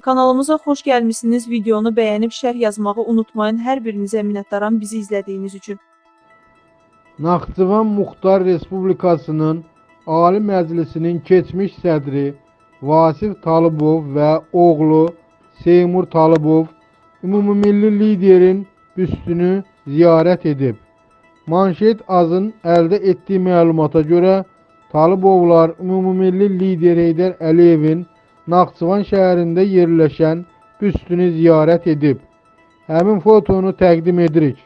Kanalımıza xoş gəlmisiniz. Videonu bəyənib şərh yazmağı unutmayın. Hər birinizə minnətdaram bizi izlədiyiniz üçün. Naxçıvan Muxtar Respublikasının Ali Məclisinin keçmiş sədri Vasif Talıbov və oğlu Seymur Talıbov ümumilli liderin büstünü ziyarət edib. Manşet azın əldə etdiyi məlumata görə Talıbovlar ümumilli lider Heydər Əliyevin Naxçıvan şəhərində yerləşən büstünü ziyarət edib. Həmin fotonu təqdim edirik.